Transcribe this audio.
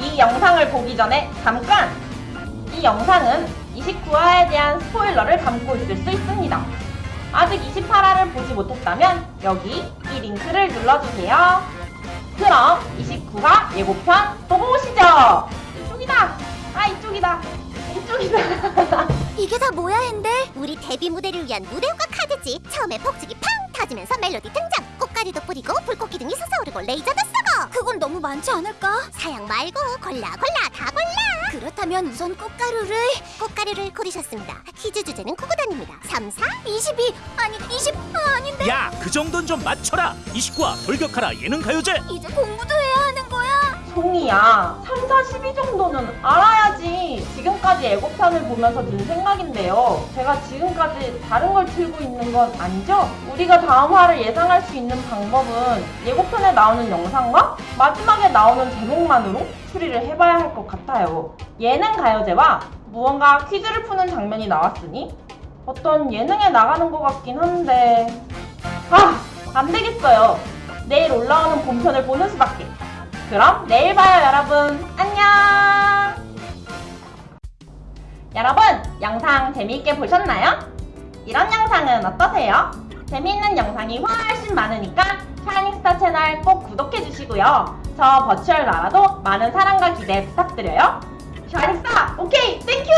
이 영상을 보기 전에 잠깐! 이 영상은 29화에 대한 스포일러를 담고 있을 수 있습니다. 아직 28화를 보지 못했다면 여기 이 링크를 눌러주세요. 그럼 29화 예고편 보고 오시죠! 이쪽이다! 아 이쪽이다! 이쪽이다! 이게 다 뭐야 핸들? 우리 데뷔 무대를 위한 무대 효과 카드지 처음에 폭죽이 팡 터지면서 멜로디 등장. 꽃가루도 뿌리고 불꽃 기둥이 솟아오르고 레이저도 쏘고. 그건 너무 많지 않을까? 사양 말고 골라 골라 다 골라. 그렇다면 우선 꽃가루를 꽃가루를 고르셨습니다. 퀴즈 주제는 구구단입니다. 3, 4, 22 아니 20 아, 아닌데? 야, 그 정도는 좀 맞춰라. 29화 돌격하라. 예능 가요제. 이제 공부도 해야 송이야. 3, 4, 12 정도는 알아야지. 지금까지 예고편을 보면서 든 생각인데요. 제가 지금까지 다른 걸 틀고 있는 건 아니죠? 우리가 다음 화를 예상할 수 있는 방법은 예고편에 나오는 영상과 마지막에 나오는 제목만으로 추리를 해봐야 할 것 같아요. 예능 가요제와 무언가 퀴즈를 푸는 장면이 나왔으니 어떤 예능에 나가는 것 같긴 한데. 아 안 되겠어요. 내일 올라오는 본편을 보는 수밖에 그럼 내일 봐요 여러분. 안녕! 여러분 영상 재미있게 보셨나요? 이런 영상은 어떠세요? 재미있는 영상이 훨씬 많으니까 샤이닝스타 채널 꼭 구독해주시고요. 저 virtual 나라도 많은 사랑과 기대 부탁드려요. 샤이닝스타 OK thank you